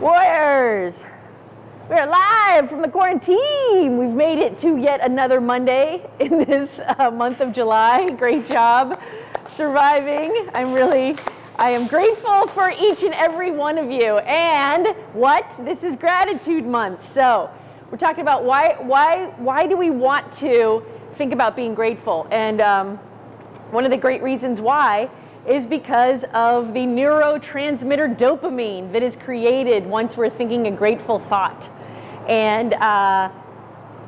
Warriors, we are live from the quarantine. We've made it to yet another Monday in this uh, month of July. Great job surviving. I'm really, I am grateful for each and every one of you. And what? This is gratitude month. So we're talking about why, why, why do we want to think about being grateful? And um, one of the great reasons why is because of the neurotransmitter dopamine that is created once we're thinking a grateful thought. And uh,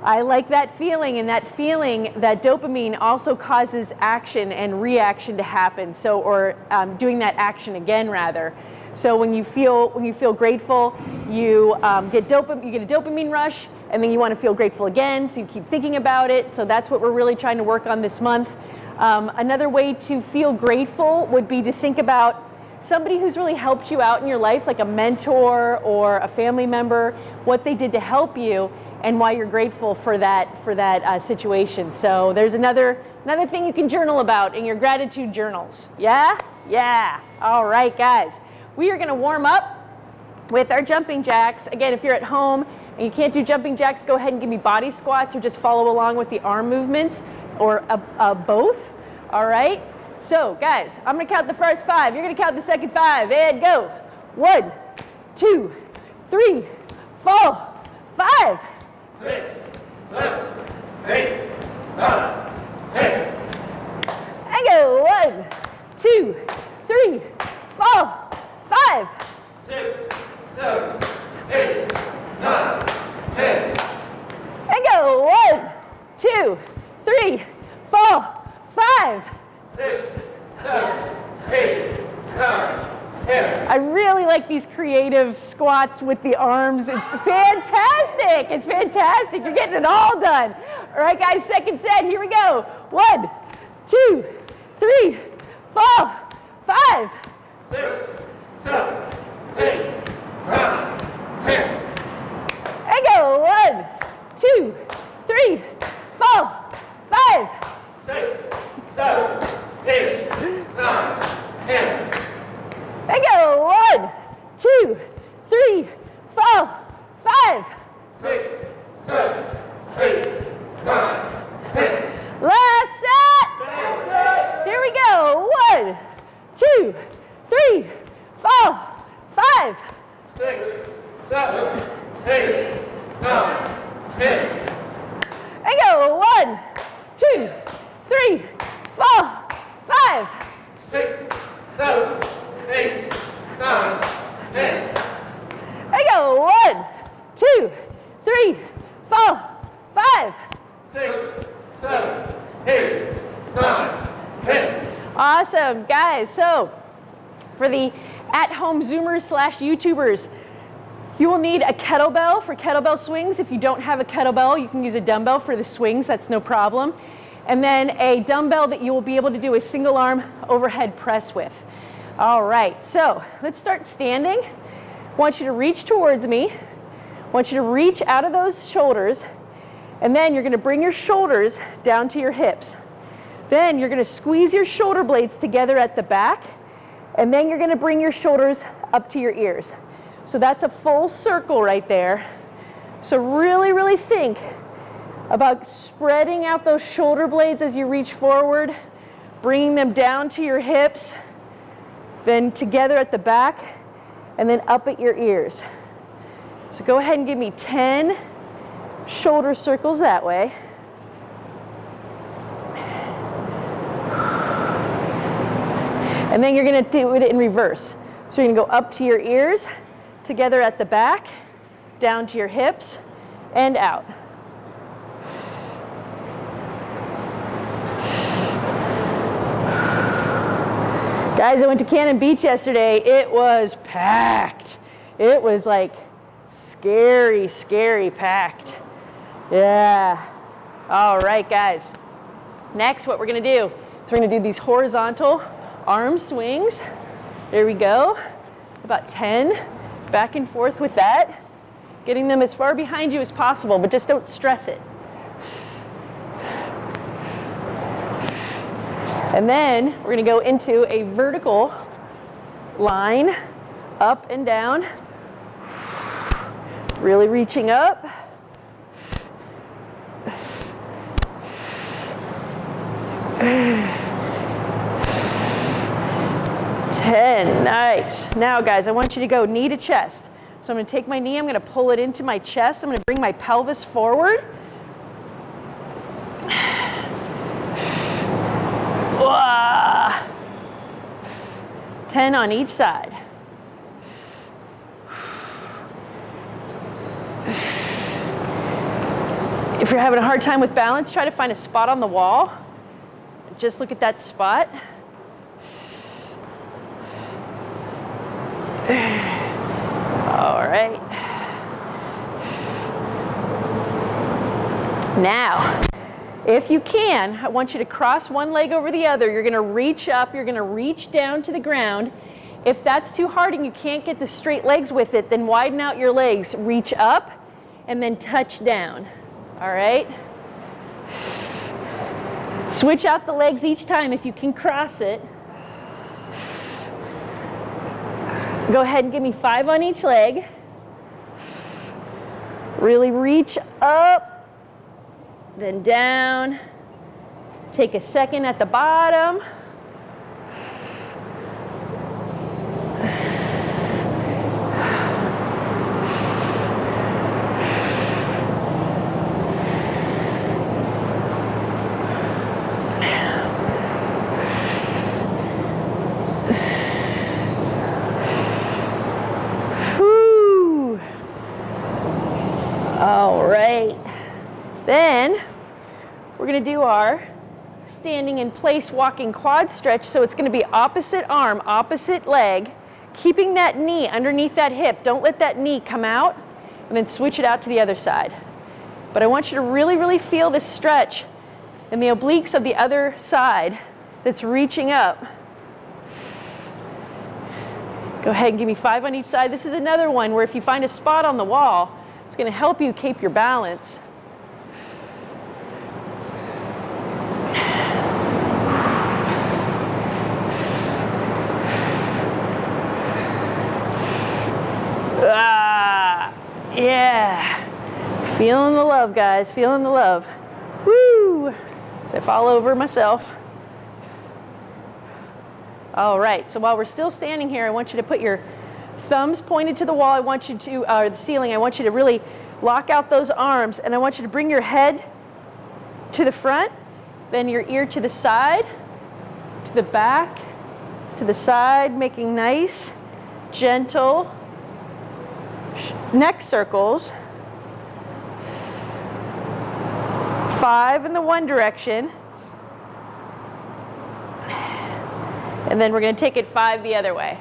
I like that feeling, and that feeling, that dopamine also causes action and reaction to happen. So, or um, doing that action again, rather. So when you feel when you feel grateful, you um, get you get a dopamine rush, and then you want to feel grateful again. So you keep thinking about it. So that's what we're really trying to work on this month. Um, another way to feel grateful would be to think about somebody who's really helped you out in your life, like a mentor or a family member, what they did to help you and why you're grateful for that for that uh, situation. So there's another another thing you can journal about in your gratitude journals. Yeah? Yeah. All right, guys. We are going to warm up with our jumping jacks. Again, if you're at home and you can't do jumping jacks, go ahead and give me body squats or just follow along with the arm movements or both. All right? So, guys, I'm going to count the first five. You're going to count the second five. And go. One, two, three, four, five. Six, seven, eight, nine, ten. And go. One, two, three, four, five. Six, seven, eight, nine, ten. And go. One, two, three, four, five. Six, seven, eight, nine, ten. I really like these creative squats with the arms. It's fantastic. It's fantastic. You're getting it all done. All right, guys, second set. Here we go. One, two, three, four, five. Six, seven, eight, nine, ten. And go. One, two, three, four, five. Six, seven, eight, nine, ten. And go. One, two, three, four, five. Six, seven, eight, nine, ten. Last set. Last set. Here we go. One, two, three, four, five. Six, seven, eight, nine, ten. And go. One, two, three, four, five. Six, seven, eight, nine, ten. And go. One, two, three, four, five. Six, seven, eight, nine, ten. Awesome, guys. So for the at-home Zoomers slash YouTubers, you will need a kettlebell for kettlebell swings. If you don't have a kettlebell, you can use a dumbbell for the swings. That's no problem. And then a dumbbell that you will be able to do a single arm overhead press with. All right, so let's start standing. I want you to reach towards me. I want you to reach out of those shoulders. And then you're going to bring your shoulders down to your hips. Then you're going to squeeze your shoulder blades together at the back, and then you're going to bring your shoulders up to your ears. So that's a full circle right there. So really, really think about spreading out those shoulder blades as you reach forward, bringing them down to your hips, then together at the back, and then up at your ears. So go ahead and give me 10 shoulder circles that way. And then you're going to do it in reverse. So you're to go up to your ears, together at the back, down to your hips, and out. Guys, I went to Cannon Beach yesterday. It was packed. It was like scary, scary packed. Yeah. All right, guys. Next, what we're to do is we're to do these horizontal arm swings. There we go. About 10. Back and forth with that. Getting them as far behind you as possible, but just don't stress it. And then we're going to go into a vertical line, up and down. Really reaching up. Ten, nice. Now guys, I want you to go knee to chest. So I'm gonna take my knee, I'm gonna pull it into my chest, I'm gonna bring my pelvis forward. Wah. 10 on each side. If you're having a hard time with balance, try to find a spot on the wall. Just look at that spot. All right. Now, if you can, I want you to cross one leg over the other. You're gonna reach up, you're gonna reach down to the ground. If that's too hard and you can't get the straight legs with it, then widen out your legs. Reach up and then touch down. All right? Switch out the legs each time if you can cross it. Go ahead and give me five on each leg. Really reach up, then down. Take a second at the bottom. Whew. All right. Then we're going to do our standing in place walking quad stretch. So it's going to be opposite arm, opposite leg, keeping that knee underneath that hip. Don't let that knee come out and then switch it out to the other side. But I want you to really, really feel this stretch in the obliques of the other side that's reaching up. Go ahead and give me five on each side. This is another one where if you find a spot on the wall, it's going to help you keep your balance. Ah, yeah. Feeling the love, guys. Feeling the love. Woo! As I fall over myself. All right, so while we're still standing here, I want you to put your thumbs pointed to the wall. I want you to, uh, the ceiling, I want you to really lock out those arms and I want you to bring your head to the front, then your ear to the side, to the back, to the side, making nice, gentle neck circles. Five in the one direction. And then we're going to take it five the other way.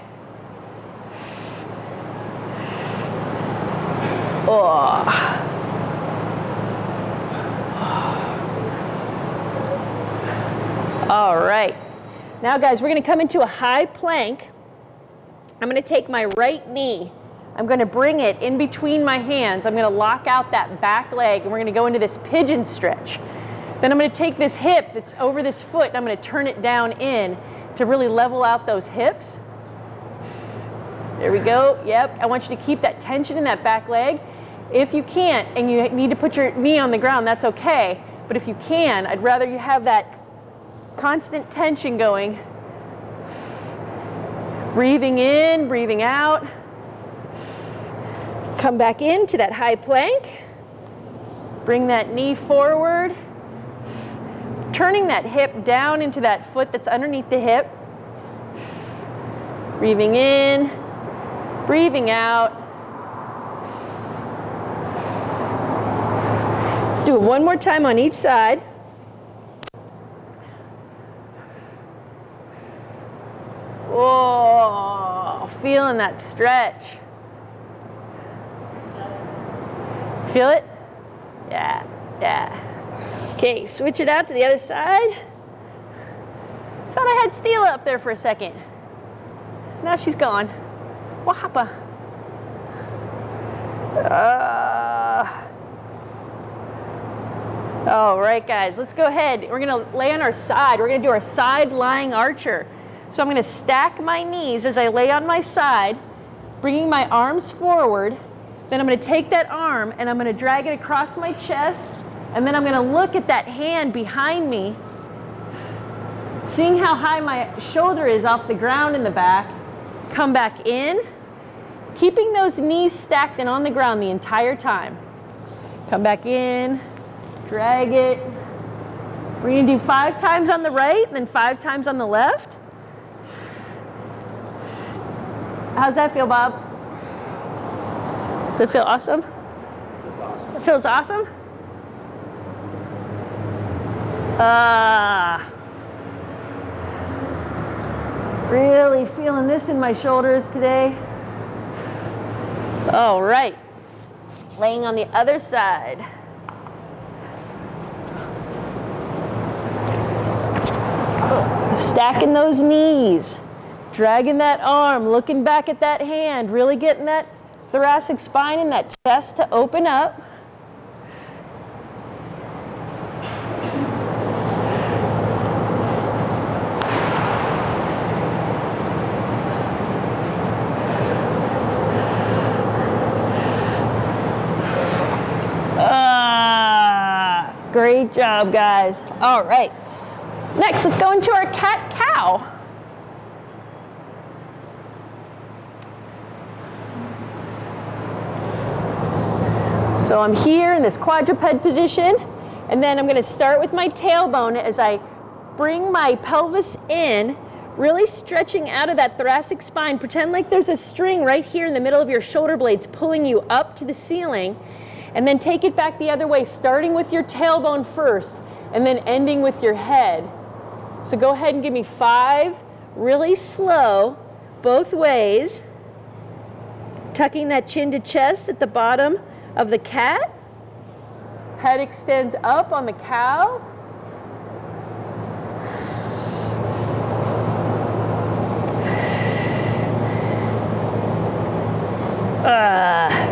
Oh. All right. Now, guys, we're going to come into a high plank. I'm going to take my right knee. I'm going to bring it in between my hands. I'm going to lock out that back leg, and we're going to go into this pigeon stretch. Then I'm going to take this hip that's over this foot, and I'm going to turn it down in to really level out those hips. There we go. Yep. I want you to keep that tension in that back leg. If you can't and you need to put your knee on the ground, that's okay. But if you can, I'd rather you have that constant tension going. Breathing in, breathing out. Come back into that high plank. Bring that knee forward. Turning that hip down into that foot that's underneath the hip. Breathing in, breathing out. Let's do it one more time on each side. Oh, feeling that stretch. Feel it? Yeah, yeah. Okay, switch it out to the other side. Thought I had Steel up there for a second. Now she's gone. What happened? Uh, all right, guys, let's go ahead. We're gonna lay on our side. We're gonna do our side lying archer. So I'm to stack my knees as I lay on my side, bringing my arms forward, Then I'm gonna take that arm and I'm gonna drag it across my chest, and then I'm gonna look at that hand behind me, seeing how high my shoulder is off the ground in the back. Come back in, keeping those knees stacked and on the ground the entire time. Come back in, drag it. We're gonna do five times on the right, and then five times on the left. How's that feel, Bob? Does it feel awesome? It feels awesome? Ah. Really feeling this in my shoulders today. All right. Laying on the other side. Stacking those knees, dragging that arm, looking back at that hand, really getting that thoracic spine and that chest to open up. Ah, great job, guys. All right. Next, let's go into our cat cow. So I'm here in this quadruped position, and then I'm gonna start with my tailbone as I bring my pelvis in, really stretching out of that thoracic spine. Pretend like there's a string right here in the middle of your shoulder blades pulling you up to the ceiling, and then take it back the other way, starting with your tailbone first, and then ending with your head. So go ahead and give me five, really slow, both ways. Tucking that chin to chest at the bottom of the cat. Head extends up on the cow. Uh.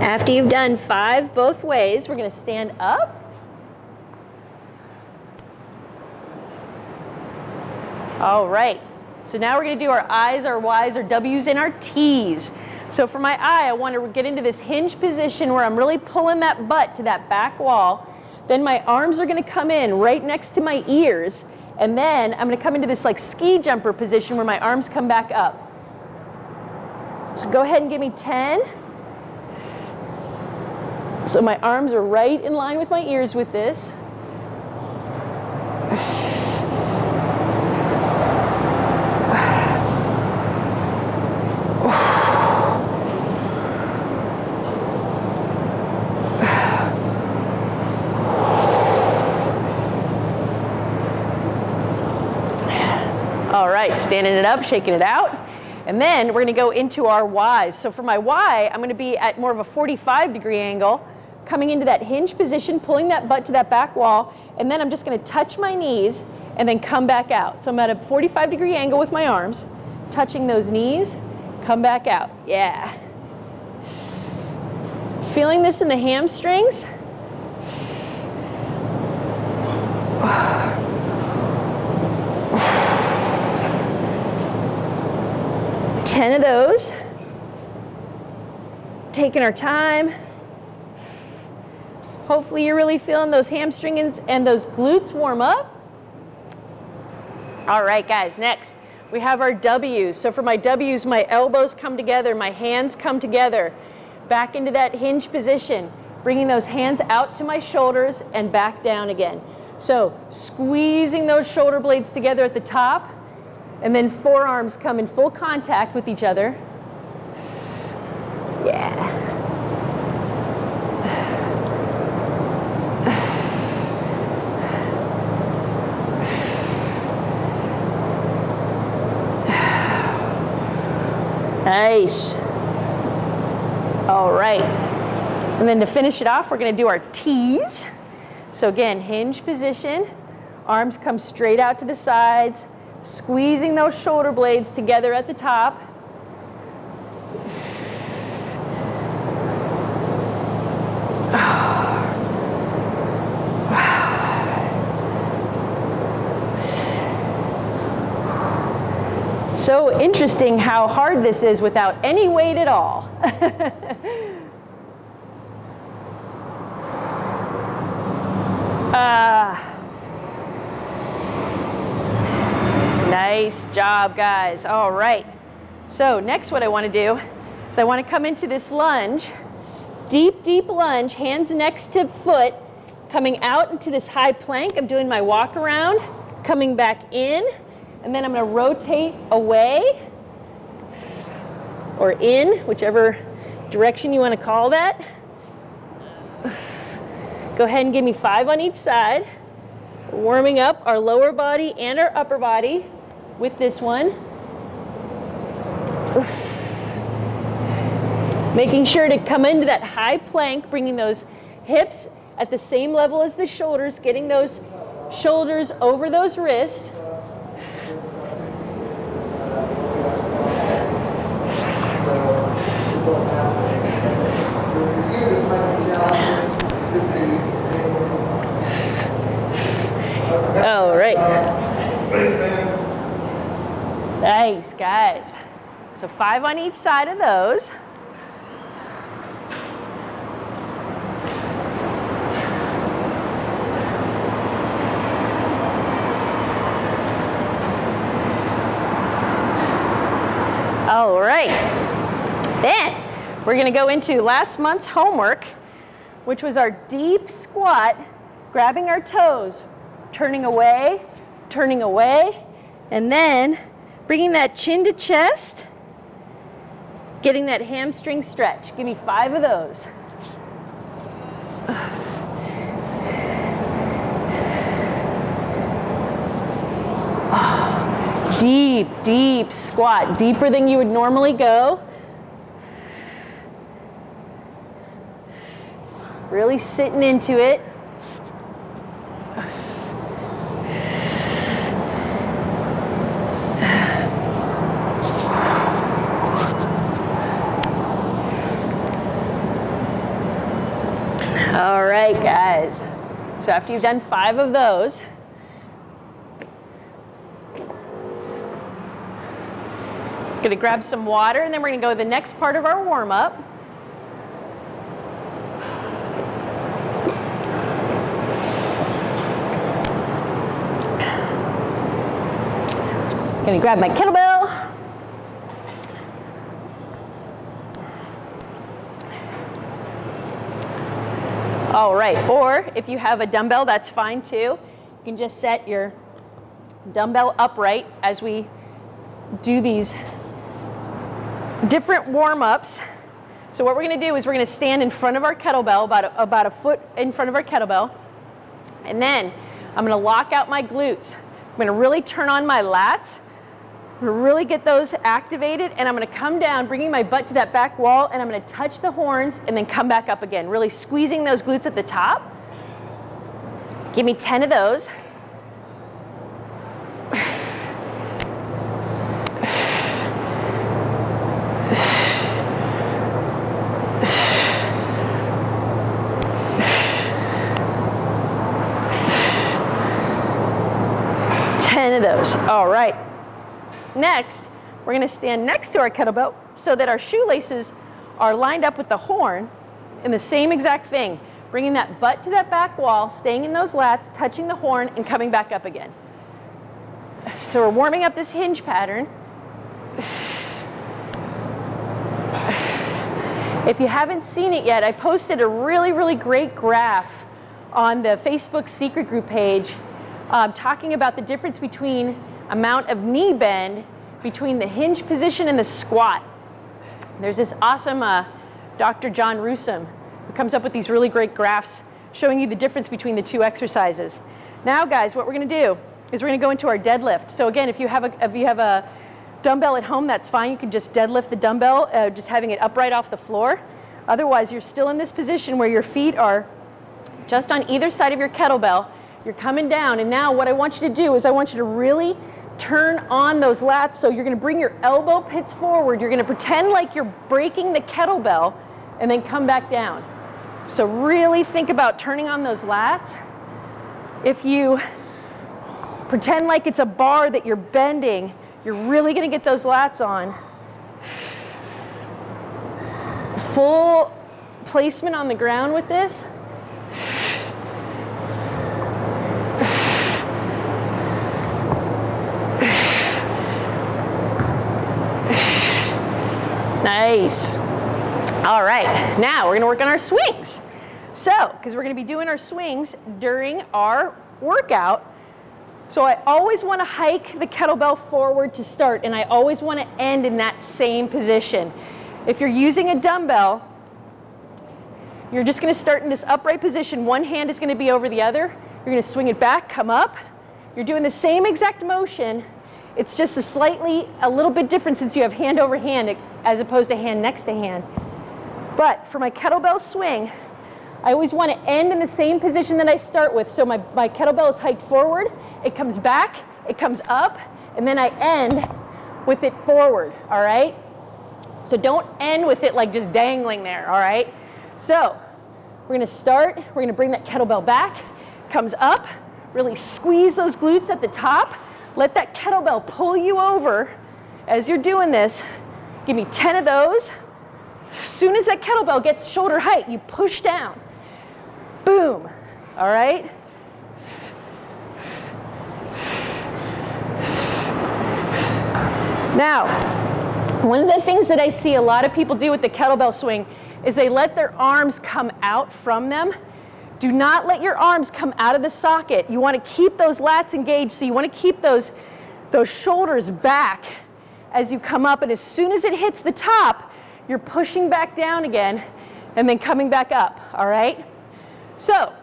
After you've done five both ways, we're going to stand up. All right. So now we're going to do our I's, our Y's, our W's, and our T's. So for my eye, I want to get into this hinge position where I'm really pulling that butt to that back wall. Then my arms are going to come in right next to my ears. And then I'm going to come into this like ski jumper position where my arms come back up. So go ahead and give me 10. So my arms are right in line with my ears with this. All right, standing it up, shaking it out. And then we're gonna go into our Y's. So for my Y, I'm gonna be at more of a 45 degree angle, coming into that hinge position, pulling that butt to that back wall, and then I'm just gonna touch my knees and then come back out. So I'm at a 45 degree angle with my arms, touching those knees, come back out. Yeah. Feeling this in the hamstrings? Ten of those. Taking our time. Hopefully you're really feeling those hamstrings and those glutes warm up. All right, guys, next we have our W's. So for my W's, my elbows come together, my hands come together, back into that hinge position, bringing those hands out to my shoulders and back down again. So squeezing those shoulder blades together at the top, and then forearms come in full contact with each other. Yeah. Nice. All right. And then to finish it off, we're going to do our T's. So again, hinge position. Arms come straight out to the sides, squeezing those shoulder blades together at the top. So interesting how hard this is without any weight at all. Ah. nice job, guys. All right. So next what I want to do is I want to come into this lunge, deep, deep lunge, hands next to foot, coming out into this high plank. I'm doing my walk around, coming back in, and then I'm going to rotate away or in, whichever direction you want to call that. Go ahead and give me five on each side. Warming up our lower body and our upper body with this one. Making sure to come into that high plank, bringing those hips at the same level as the shoulders, getting those shoulders over those wrists. All right. Nice, guys. So five on each side of those. All right. Then we're going to go into last month's homework, which was our deep squat, grabbing our toes, turning away, turning away, and then bringing that chin to chest, getting that hamstring stretch. Give me five of those. Deep, deep squat, deeper than you would normally go. Really sitting into it. All right, guys. So after you've done five of those, to grab some water and then we're to go to the next part of our warm up. To grab my kettlebell. All right, or if you have a dumbbell, that's fine too. You can just set your dumbbell upright as we do these different warm-ups. So what we're going to do is we're going to stand in front of our kettlebell, about a, about a foot in front of our kettlebell. And then I'm going to lock out my glutes. I'm going to really turn on my lats. Really get those activated. And I'm going to come down, bringing my butt to that back wall. And I'm going to touch the horns and then come back up again. Really squeezing those glutes at the top. Give me 10 of those. Ten of those. All right. Next, we're going to stand next to our kettlebell so that our shoelaces are lined up with the horn in the same exact thing. Bringing that butt to that back wall, staying in those lats, touching the horn, and coming back up again. So we're warming up this hinge pattern. If you haven't seen it yet, I posted a really, really great graph on the Facebook secret group page um, talking about the difference between amount of knee bend between the hinge position and the squat. There's this awesome uh, Dr. John Rusin who comes up with these really great graphs showing you the difference between the two exercises. Now guys, what we're gonna do is we're gonna go into our deadlift. So again, if you have a, if you have a dumbbell at home, that's fine. You can just deadlift the dumbbell, uh, just having it upright off the floor. Otherwise, you're still in this position where your feet are just on either side of your kettlebell you're coming down, and now what I want you to do is I want you to really turn on those lats. So you're gonna bring your elbow pits forward. You're gonna pretend like you're breaking the kettlebell and then come back down. So really think about turning on those lats. If you pretend like it's a bar that you're bending, You're really gonna get those lats on. Full placement on the ground with this. Nice. All right, now we're gonna work on our swings. So, because we're gonna be doing our swings during our workout, so I always wanna hike the kettlebell forward to start, and I always wanna end in that same position. If you're using a dumbbell, you're just gonna start in this upright position. One hand is gonna be over the other. You're gonna swing it back, come up. You're doing the same exact motion. It's just a slightly, a little bit different since you have hand over hand as opposed to hand next to hand. But for my kettlebell swing, I always want to end in the same position that I start with. So my, my kettlebell is hiked forward, it comes back, it comes up, and then I end with it forward, all right? So don't end with it like just dangling there, all right? So we're gonna start, we're gonna bring that kettlebell back, comes up, really squeeze those glutes at the top, let that kettlebell pull you over as you're doing this. Give me 10 of those. As soon as that kettlebell gets shoulder height, you push down. Boom, all right? Now, one of the things that I see a lot of people do with the kettlebell swing is they let their arms come out from them. Do not let your arms come out of the socket. You want to keep those lats engaged, so you want to keep those, those shoulders back as you come up, and as soon as it hits the top, you're pushing back down again and then coming back up, all right? So,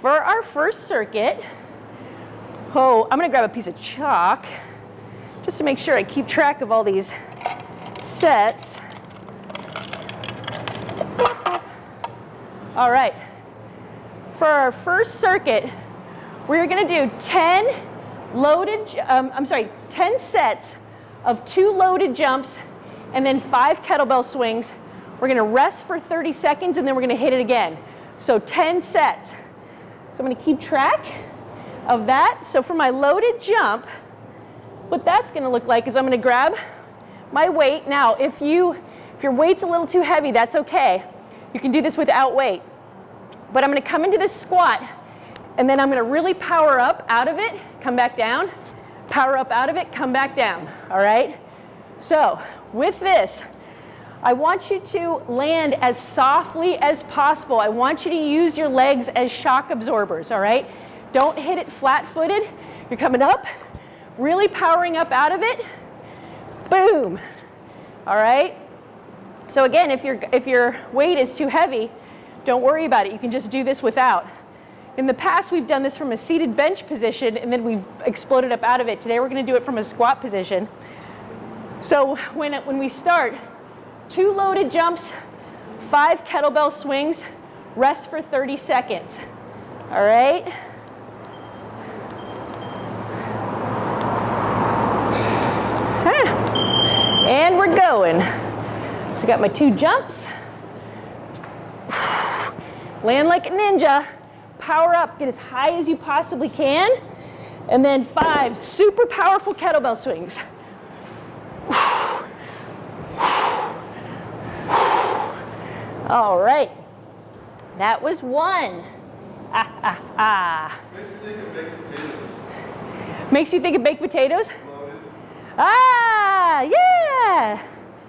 for our first circuit, oh, I'm gonna grab a piece of chalk just to make sure I keep track of all these sets. All right, for our first circuit, we're gonna do 10 loaded, um, I'm sorry, 10 sets of two loaded jumps and then five kettlebell swings. We're gonna rest for 30 seconds and then we're gonna hit it again. So 10 sets. So I'm gonna keep track of that. So for my loaded jump, what that's gonna look like is I'm gonna grab my weight. Now, if you if your weight's a little too heavy, that's okay. You can do this without weight. But I'm gonna come into this squat and then I'm gonna really power up out of it, come back down, power up out of it, come back down, all right? So with this, I want you to land as softly as possible. I want you to use your legs as shock absorbers, all right? Don't hit it flat-footed. You're coming up, really powering up out of it. Boom, all right? So again, if, you if your weight is too heavy, don't worry about it. You can just do this without. In the past, we've done this from a seated bench position and then we've exploded up out of it. Today, we're gonna do it from a squat position. So when, when we start, two loaded jumps, five kettlebell swings, rest for 30 seconds. All right? Ah. And we're going. So I got my two jumps. Land like a ninja power up, get as high as you possibly can. And then five super powerful kettlebell swings. All right. That was one. Ah, ah, ah. Makes you think of baked potatoes? Ah, yeah.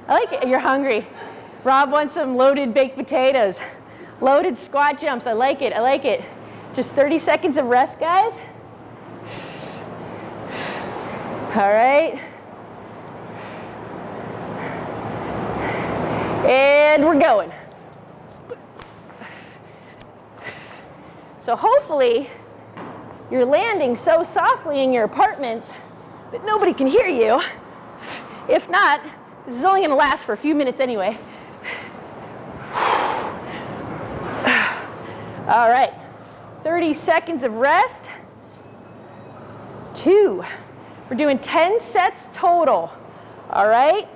I like it. You're hungry. Rob wants some loaded baked potatoes. Loaded squat jumps. I like it. I like it. Just 30 seconds of rest, guys. All right. And we're going. So hopefully you're landing so softly in your apartments that nobody can hear you. If not, this is only to last for a few minutes anyway. All right. 30 seconds of rest. Two. We're doing 10 sets total. All right?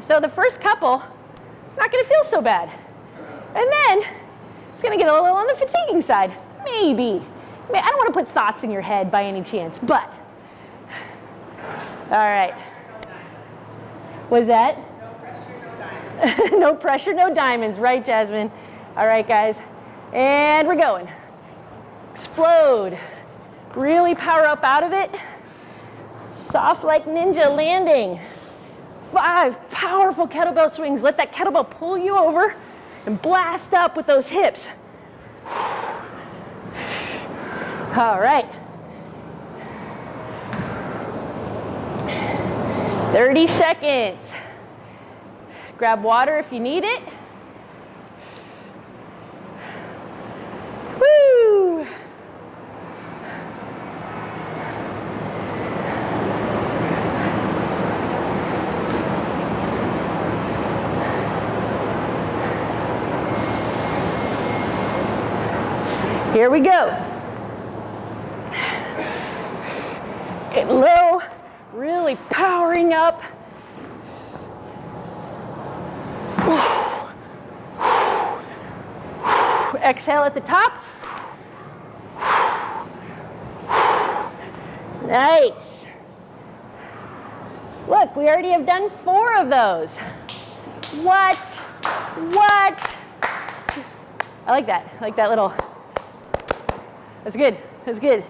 So the first couple, not gonna feel so bad. And then it's gonna get a little on the fatiguing side. Maybe. I don't wanna put thoughts in your head by any chance, but. All right. Was that? no pressure, no diamonds, right, Jasmine? All right, guys. And we're going. Explode. Really power up out of it. Soft like ninja landing. Five powerful kettlebell swings. Let that kettlebell pull you over and blast up with those hips. All right. 30 seconds. Grab water if you need it. Woo! Here we go. Get low, really powering up. Exhale at the top. Nice. Look, we already have done four of those. What? What? I like that. I like that little. That's good. That's good.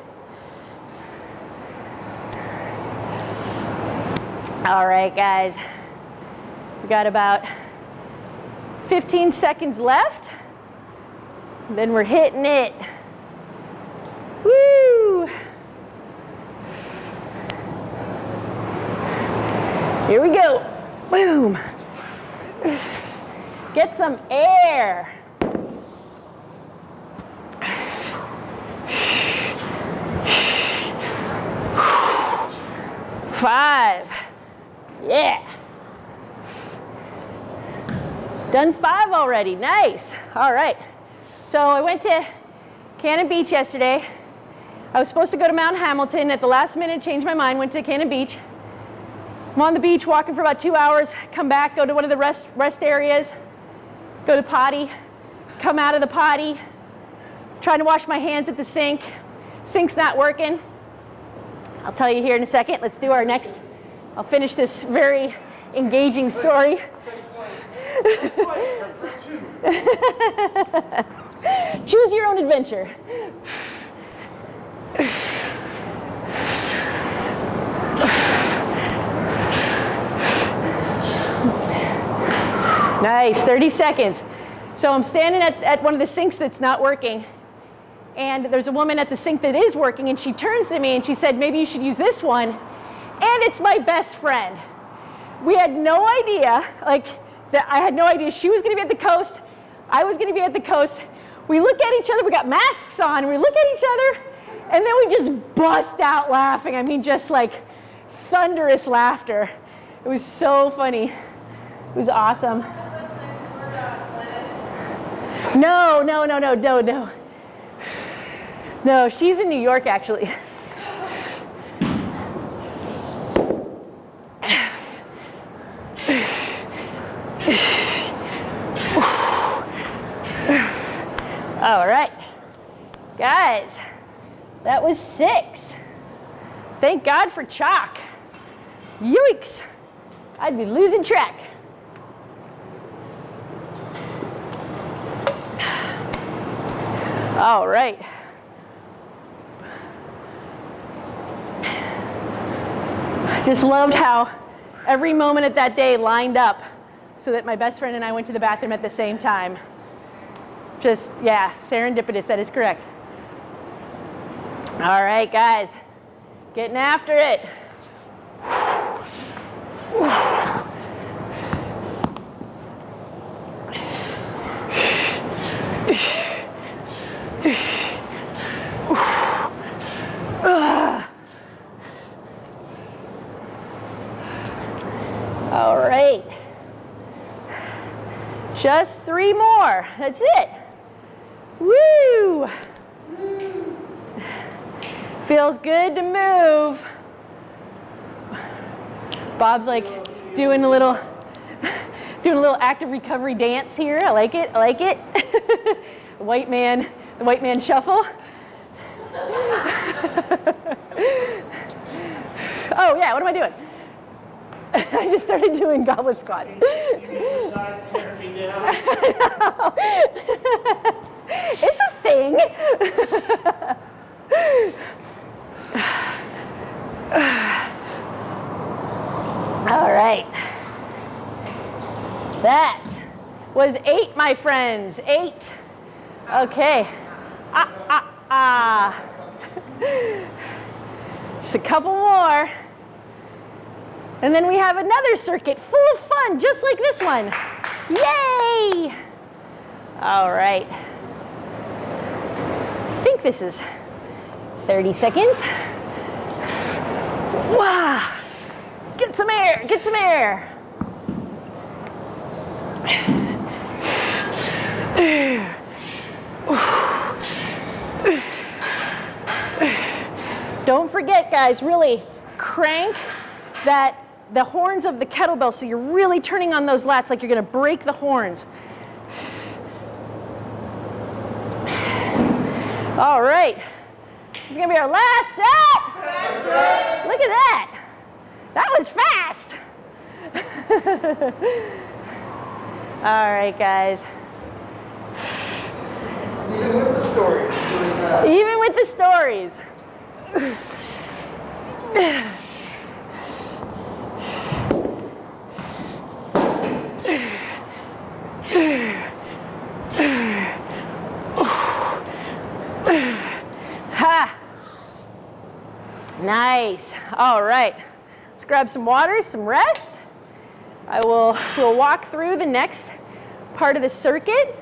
All right, guys. We got about 15 seconds left. Then we're hitting it. Woo! Here we go. Boom. Get some air. Five. Yeah. Done five already. Nice. All right. So I went to Cannon Beach yesterday. I was supposed to go to Mount Hamilton. At the last minute, changed my mind, went to Cannon Beach. I'm on the beach walking for about two hours, come back, go to one of the rest, rest areas, go to potty, come out of the potty, trying to wash my hands at the sink. Sink's not working. I'll tell you here in a second. Let's do our next, I'll finish this very engaging story. Choose your own adventure. Nice, 30 seconds. So I'm standing at, at one of the sinks that's not working, and there's a woman at the sink that is working, and she turns to me and she said, Maybe you should use this one. And it's my best friend. We had no idea, like, that I had no idea she was gonna be at the coast, I was gonna be at the coast. We look at each other, we got masks on, we look at each other, and then we just bust out laughing. I mean, just like thunderous laughter. It was so funny. It was awesome. No, no, no, no, no, no. No, she's in New York actually. All right, guys, that was six. Thank God for chalk. Yoicks, I'd be losing track. All right. I just loved how every moment of that day lined up so that my best friend and I went to the bathroom at the same time. Just, yeah, serendipitous, that is correct. All right, guys, getting after it right. Just three more. That's it. Woo! Feels good to move. Bob's like doing a little doing a little active recovery dance here. I like it. I like it. white man, the white man shuffle. oh yeah, what am I doing? I just started doing goblet squats. Size tearing me down. it's a thing. All right. That was eight, my friends. Eight. Okay. Ah, ah, ah. Just a couple more. And then we have another circuit full of fun, just like this one. Yay! All right. I think this is 30 seconds. Wow! Get some air, get some air. Don't forget, guys, really crank that the horns of the kettlebell so you're really turning on those lats like you're going to break the horns. All right. This is going to be our last set. Look at that. That was fast. All right, guys. Even with the stories. Uh, Even with the stories. Ha! Nice. All right. Let's grab some water, some rest. I will we'll walk through the next part of the circuit.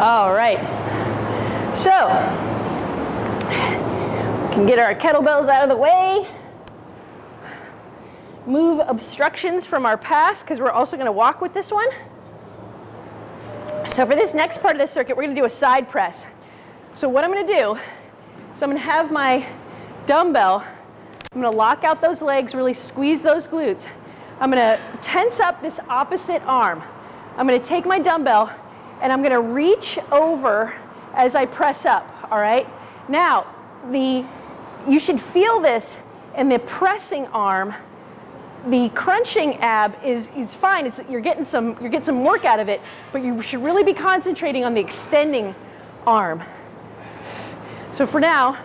All right. So, we can get our kettlebells out of the way. Move obstructions from our path because we're also going to walk with this one. So for this next part of the circuit, we're going to do a side press. So what I'm going to do is I'm going to have my dumbbell. I'm going to lock out those legs, really squeeze those glutes. I'm going to tense up this opposite arm. I'm going to take my dumbbell and I'm going to reach over as I press up, all right? Now, the you should feel this in the pressing arm. The crunching ab is it's fine. It's you're getting some you're getting some work out of it, but you should really be concentrating on the extending arm. So for now,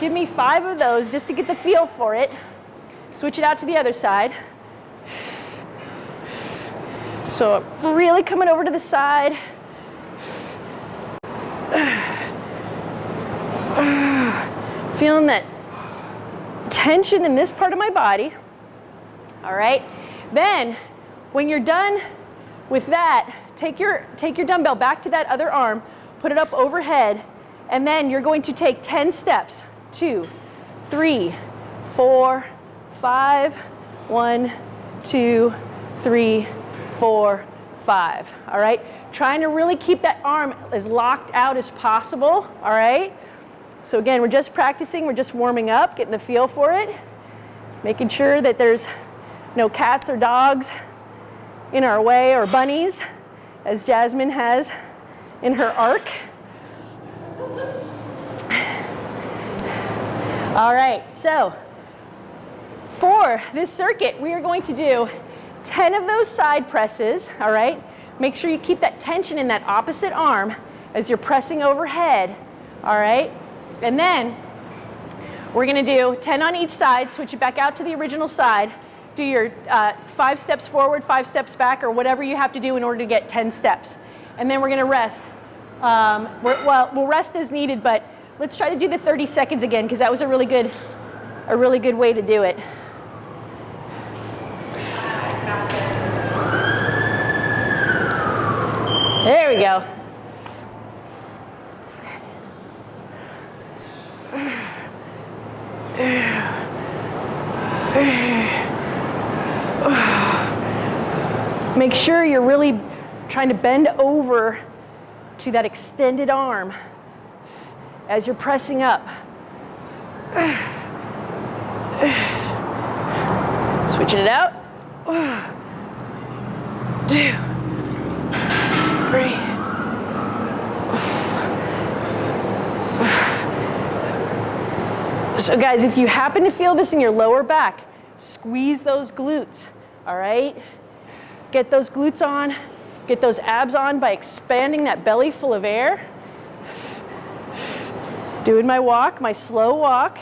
give me 5 of those just to get the feel for it. Switch it out to the other side. So really coming over to the side. Feeling that tension in this part of my body. All right. Then, when you're done with that, take your, take your dumbbell back to that other arm, put it up overhead, and then you're going to take 10 steps. Two, three, four, five, one, two, three, four, five. All right? Trying to really keep that arm as locked out as possible. All right? So again, we're just practicing, we're just warming up, getting the feel for it, making sure that there's no cats or dogs in our way or bunnies, as Jasmine has in her arc. All right, so for this circuit, we are going to do 10 of those side presses, all right? Make sure you keep that tension in that opposite arm as you're pressing overhead, all right? And then we're gonna do 10 on each side, switch it back out to the original side, do your uh, five steps forward, five steps back, or whatever you have to do in order to get 10 steps. And then we're gonna rest. Um, well, we'll rest as needed, but let's try to do the 30 seconds again, because that was a really good, a really good way to do it. There we go. Make sure you're really trying to bend over to that extended arm as you're pressing up. Switching it out. Two, three. So guys, if you happen to feel this in your lower back, squeeze those glutes, all right? Get those glutes on, get those abs on by expanding that belly full of air. Doing my walk, my slow walk.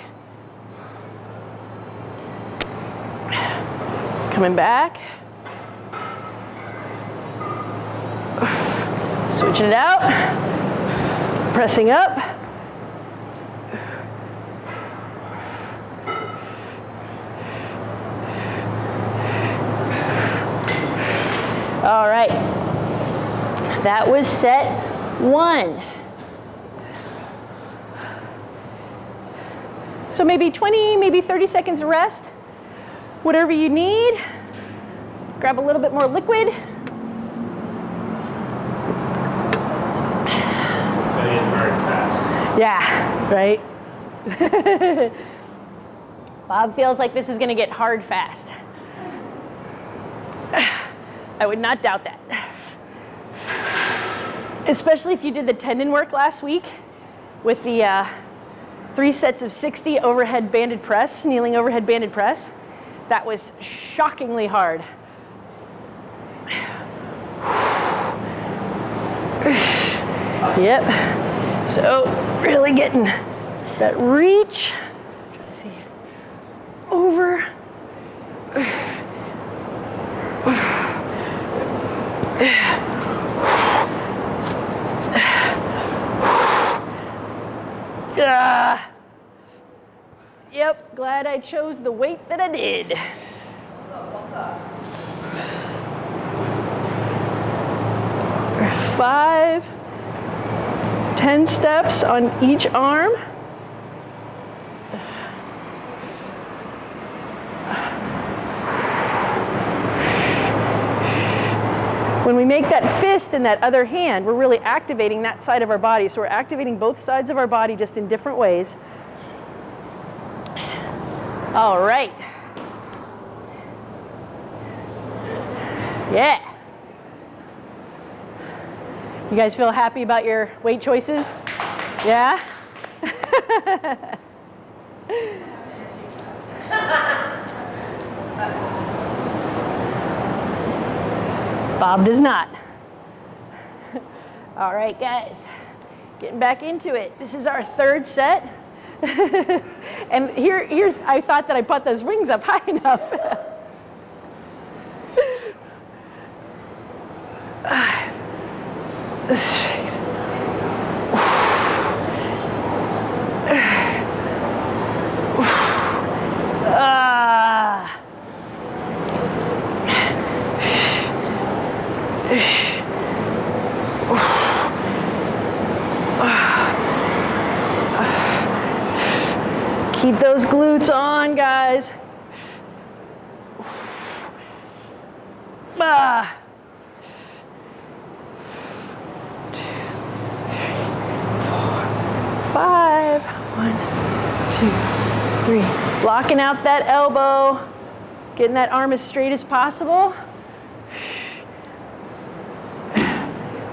Coming back. Switching it out. Pressing up. All right. That was set one. So maybe 20, maybe 30 seconds of rest. Whatever you need. Grab a little bit more liquid. So burn fast. Yeah, right? Bob feels like this is going to get hard fast. I would not doubt that. Especially if you did the tendon work last week with the uh, three sets of 60 overhead banded press, kneeling overhead banded press. That was shockingly hard. Yep. So really getting that reach. Try to see over. Ah. Yep, glad I chose the weight that I did. Five, ten steps on each arm. When we make that fist in that other hand, we're really activating that side of our body. So we're activating both sides of our body just in different ways. All right. Yeah. You guys feel happy about your weight choices? Yeah? Bob does not. All right, guys, getting back into it. This is our third set. and here, here, I thought that I put those rings up high enough. Six. Ah. Keep those glutes on, guys. Ah. Two, three, four, five. One, two, Out that elbow. Getting that arm as straight as possible.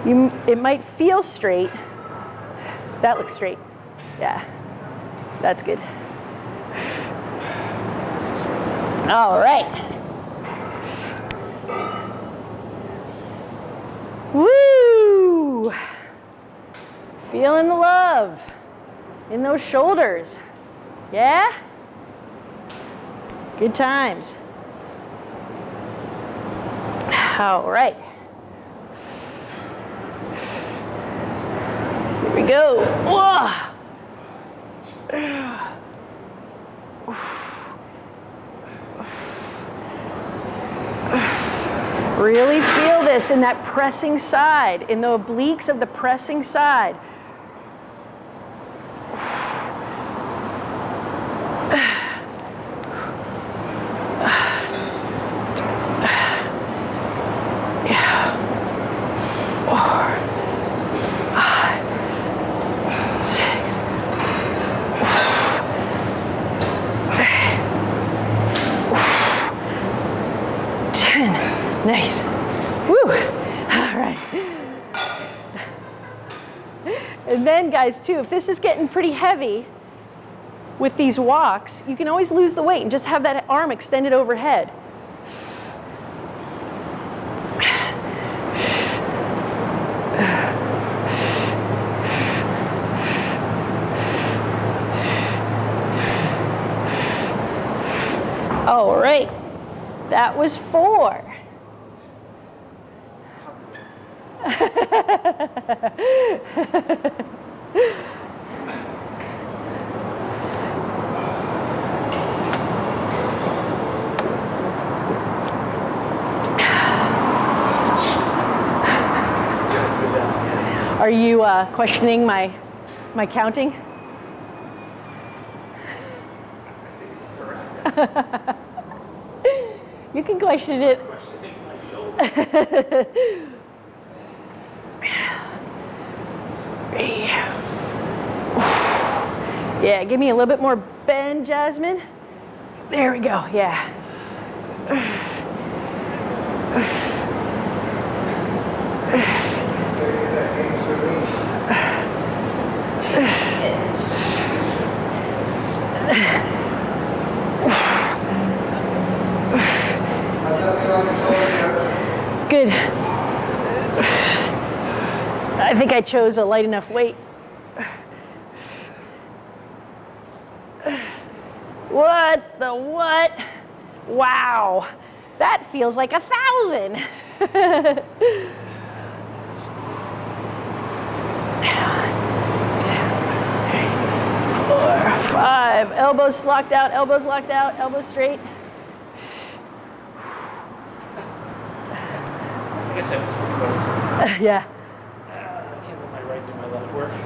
You, it might feel straight. That looks straight. Yeah, that's good. All right. Woo! Feeling the love in those shoulders. Yeah? Good times. All right. Here we go. Really feel this in that pressing side, in the obliques of the pressing side. six. Nice. Woo. All right. And then, guys, too, if this is getting pretty heavy with these walks, you can always lose the weight and just have that arm extended overhead. All right. That was four. Are you uh, questioning my my counting? you can question it. My shoulder. Yeah, give me a little bit more bend, Jasmine. There we go, yeah. That gangster lean. How's that feel on your shoulder, Coach? Good. I think I chose a light enough weight. What the what? Wow. That feels like a thousand. Four, five, elbows locked out, elbows locked out, elbows straight. I guess I have to switch weights. Yeah. Uh, I can't let my right do my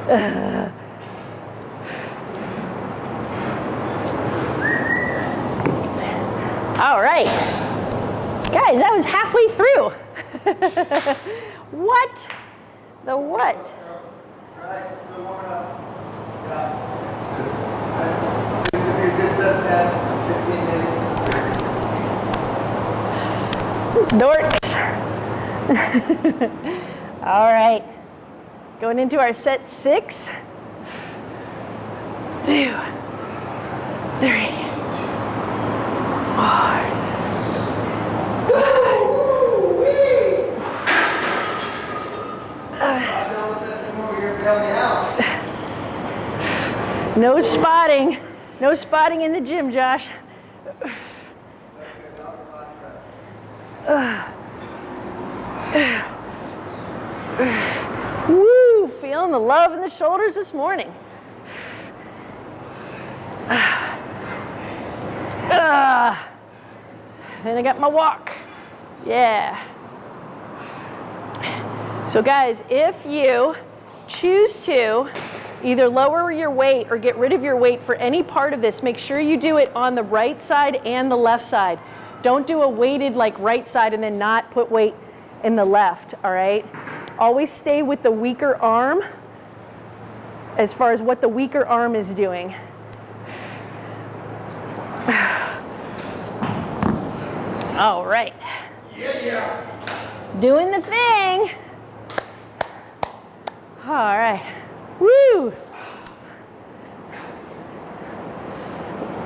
left. All right. Guys, that was halfway through. what? The what? Right, still warming up. Yeah. Nice. Seems to be a good set, 10, 15 maybe. Dorks. All right. Going into our set six. Two, three, four. No spotting. No spotting in the gym, Josh. Feeling the love in the shoulders this morning. Ah. Then I got my walk. Yeah. So, guys, if you choose to either lower your weight or get rid of your weight for any part of this, make sure you do it on the right side and the left side. Don't do a weighted like right side and then not put weight in the left, all right? Always stay with the weaker arm as far as what the weaker arm is doing. All right. Yeah, yeah. Doing the thing. All right. Woo!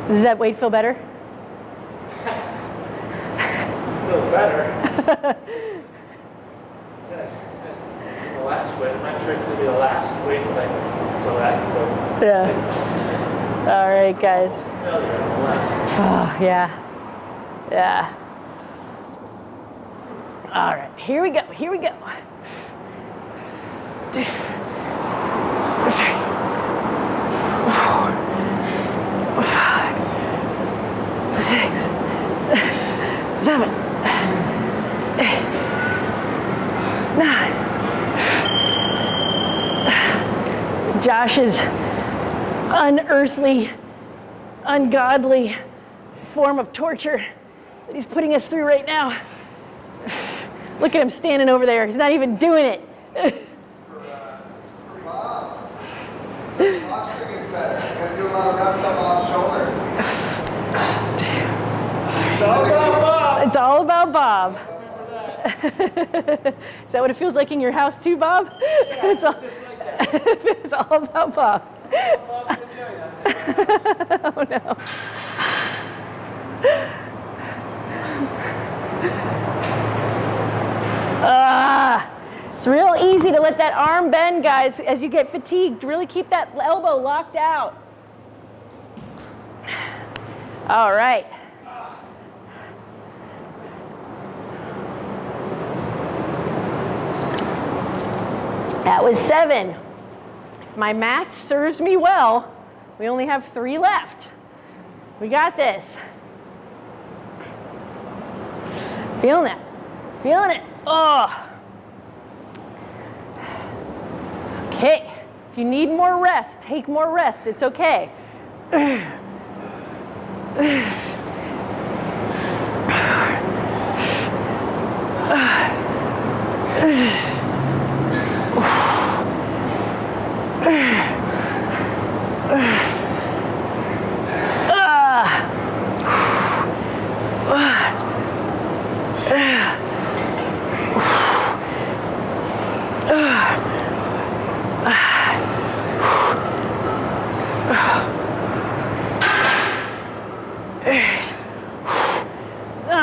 Does that weight feel better? Feels better. Last weight. I'm not sure it's going to be the last weight, but I so that but Yeah. All right, guys. Oh, yeah. Yeah. All right, here we go. Here we go. Five, six, seven, eight, nine. Josh's unearthly, ungodly form of torture that he's putting us through right now. Look at him standing over there. He's not even doing it. It's all about Bob. Is that what it feels like in your house too, Bob? it's, all. it's all about Bob. Oh no. Ah, it's real easy to let that arm bend, guys, as you get fatigued. Really keep that elbow locked out. All right. That was seven. If my math serves me well, we only have three left. We got this. Feeling it. Feeling it. Oh. Okay. If you need more rest, take more rest. It's okay.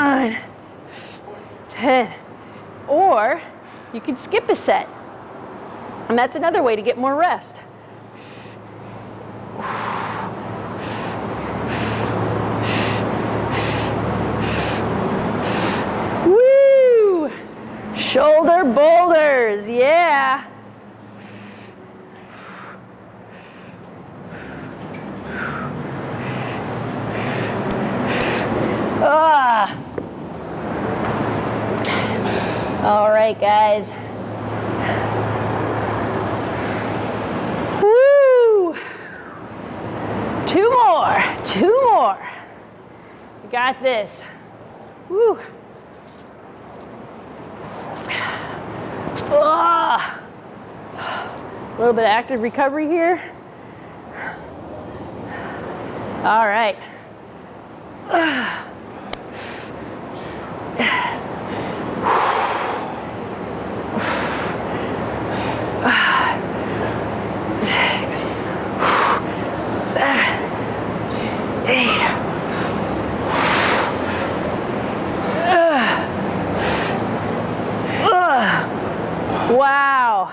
nine, ten. Or you can skip a set. And that's another way to get more rest. Woo! Shoulder boulders, yeah. Ah. All right, guys. Woo! Two more, two more. We got this. Woo. Ah. A little bit of active recovery here. All right. Six, seven, eight. Ugh. Wow.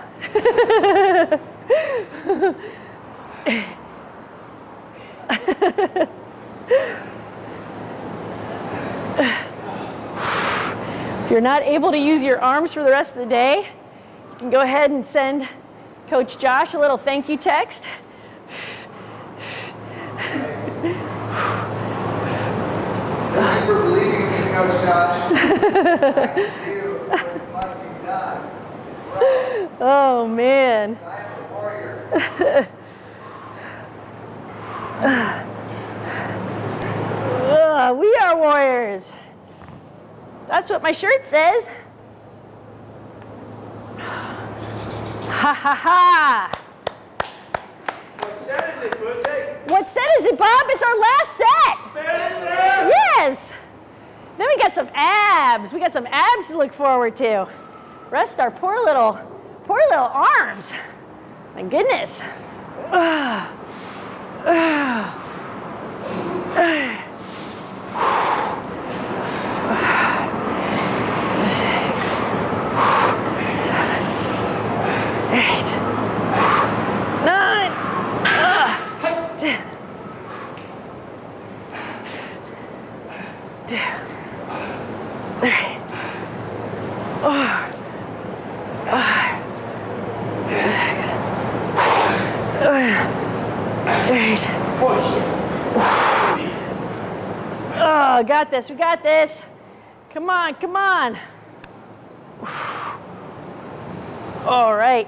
If you're not able to use your arms for the rest of the day, you can go ahead and send Coach Josh a little thank you text. Thank you for believing in me, Coach Josh. I can do what must be done. Well, Oh man. I am a warrior. Ugh, we are warriors. That's what my shirt says. Ha ha ha. What set is it? What set is it, Bob? It's our last set. Best set! Yes. Then we got some abs. We got some abs to look forward to. Rest our poor little, poor little arms. My goodness. Ugh. Ugh. Ugh. Six, seven, eight, nine, ugh, ten. Three, four, five, six, seven, eight. Oh, got this. We got this. Come on, come on. All right.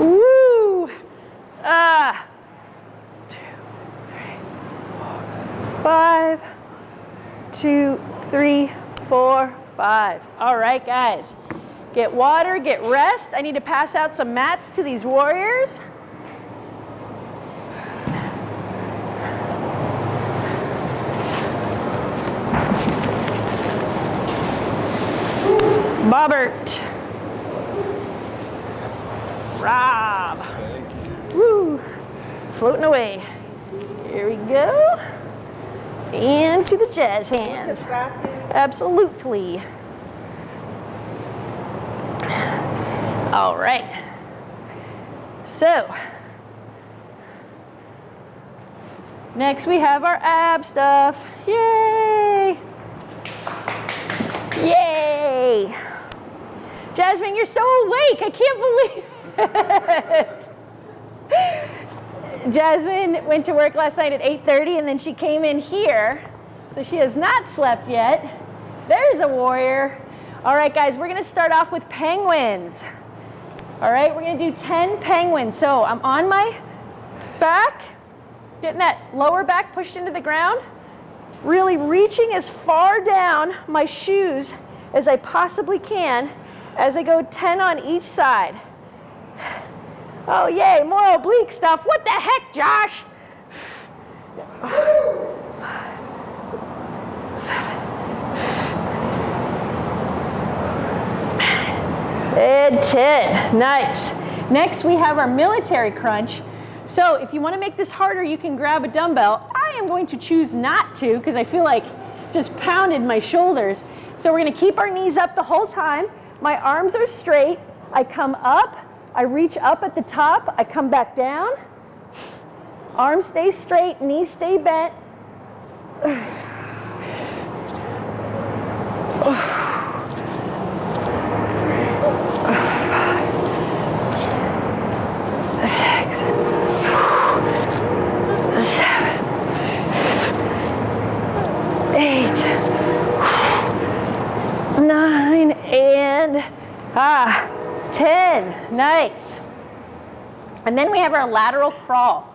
Woo! Ah. Five, two, three, four, five. All right, guys. Get water, get rest. I need to pass out some mats to these warriors. Robert. Rob. Woo. Floating away. Here we go. And the jazz hands. Absolutely. All right. So, next we have our ab stuff. Yay! Yay! Jasmine, you're so awake. I can't believe it. Jasmine went to work last night at 8:30 and then she came in here. So she has not slept yet. There's a warrior. All right, guys, we're to start off with penguins. All right, we're to do 10 penguins. So I'm on my back, getting that lower back pushed into the ground, really reaching as far down my shoes as I possibly can as I go 10 on each side. Oh, yay, more oblique stuff. What the heck, Josh? And 10, nice. Next, we have our military crunch. So if you wanna make this harder, you can grab a dumbbell. I am going to choose not to because I feel like just pounded my shoulders. So we're gonna keep our knees up the whole time. My arms are straight. I come up, I reach up at the top, I come back down. Arms stay straight, knees stay bent. Six, seven, eight, nine, and ah, 10. Nice. And then we have our lateral crawl.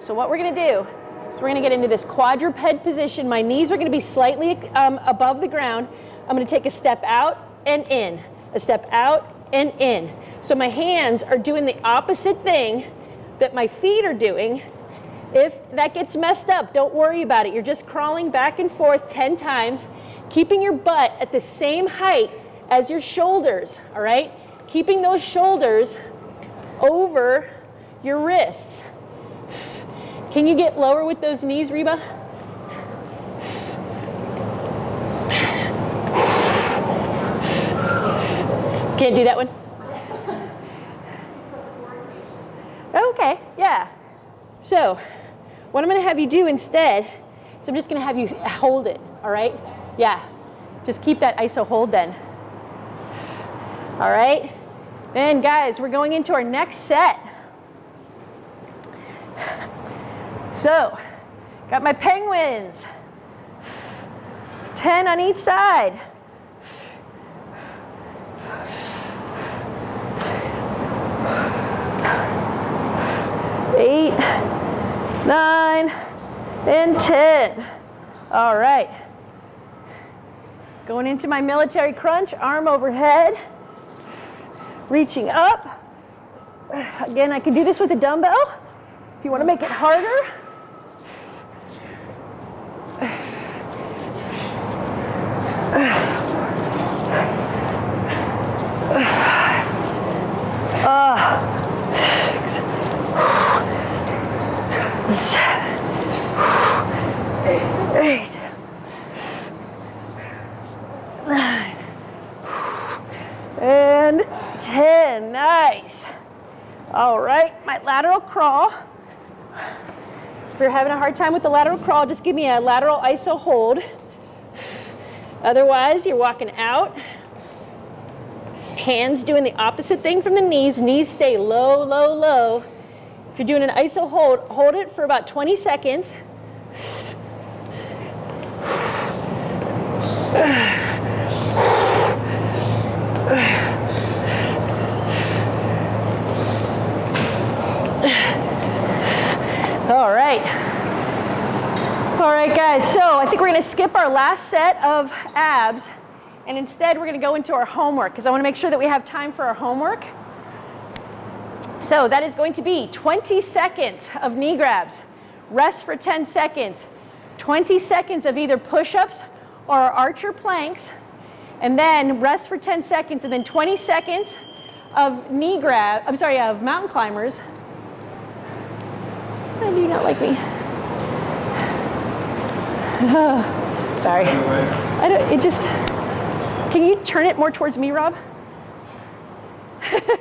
So what we're gonna do is we're gonna get into this quadruped position. My knees are gonna be slightly um, above the ground. I'm gonna take a step out and in, a step out and in. So my hands are doing the opposite thing that my feet are doing. If that gets messed up, don't worry about it. You're just crawling back and forth 10 times, keeping your butt at the same height as your shoulders, all right? Keeping those shoulders over your wrists. Can you get lower with those knees, Reba? Can't do that one? Okay, yeah. So, what I'm gonna have you do instead is I'm just gonna have you hold it, all right? Yeah, just keep that iso hold then. All right? Then guys, we're going into our next set. So, got my penguins. 10 on each side. Eight, nine, and 10. All right. Going into my military crunch, arm overhead, reaching up. Again, I can do this with a dumbbell. If you want to make it harder. Ah, six, seven, eight, nine, and 10. Nice. All right, my lateral crawl. If you're having a hard time with the lateral crawl, just give me a lateral iso hold. Otherwise, you're walking out. Hands doing the opposite thing from the knees. Knees stay low, low, low. If you're doing an iso hold, hold it for about 20 seconds. All right. All right, guys, so I think we're gonna skip our last set of abs and instead we're gonna go into our homework because I wanna make sure that we have time for our homework. So that is going to be 20 seconds of knee grabs, rest for 10 seconds, 20 seconds of either push-ups or archer planks, And then rest for 10 seconds and then 20 seconds of knee grab, I'm sorry, of mountain climbers. I do not like me. sorry. I don't, it just, can you turn it more towards me, Rob? there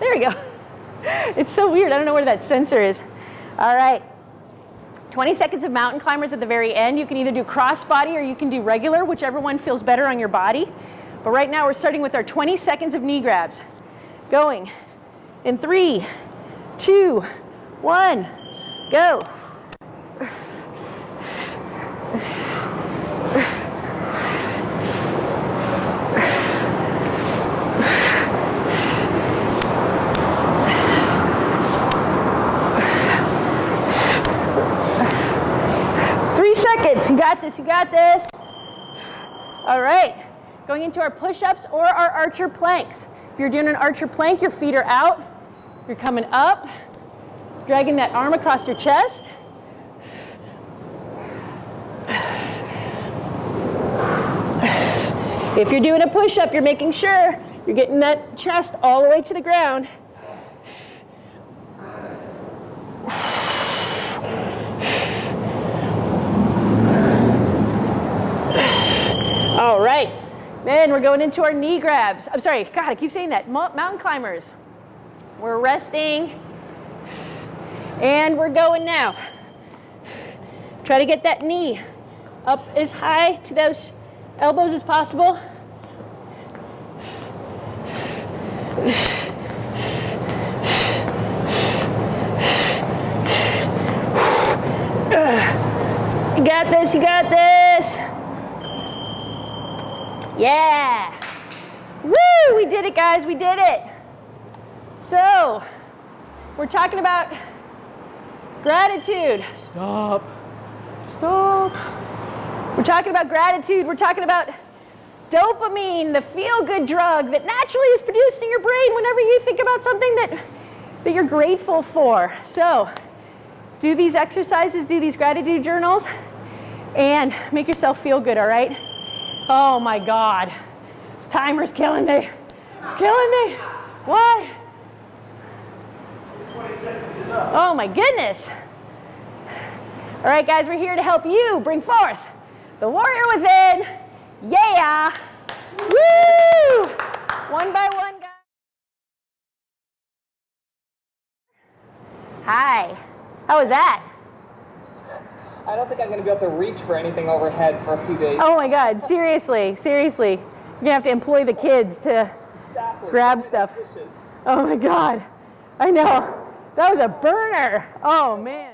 we go. It's so weird. I don't know where that sensor is. All right. 20 seconds of mountain climbers at the very end. You can either do cross body or you can do regular, whichever one feels better on your body. But right now we're starting with our 20 seconds of knee grabs. Going in three, two, one, go. Three seconds. You got this. You got this. All right. Going into our push-ups or our archer planks. If you're doing an archer plank, your feet are out. You're coming up, dragging that arm across your chest. If you're doing a push-up, you're making sure you're getting that chest all the way to the ground. All right. Then we're going into our knee grabs. I'm sorry, God, I keep saying that. Mountain climbers. We're resting. And we're going now. Try to get that knee up as high to those elbows as possible. You got this, you got this. Yeah. Woo, we did it, guys, we did it. So, we're talking about gratitude. Stop. Stop. We're talking about gratitude. We're talking about dopamine, the feel good drug that naturally is produced in your brain whenever you think about something that, that you're grateful for. So, do these exercises, do these gratitude journals, and make yourself feel good, all right? Oh my God. This timer's killing me. It's killing me. Why? 20 seconds is up. Oh my goodness. All right, guys, we're here to help you bring forth the warrior within. Yeah. Woo! One by one, guys. Hi. How was that? I don't think I'm going to be able to reach for anything overhead for a few days. Oh my God, seriously, seriously. You're gonna have to employ the kids to Exactly. grab stuff. Oh my God. I know. That was a burner. Oh man.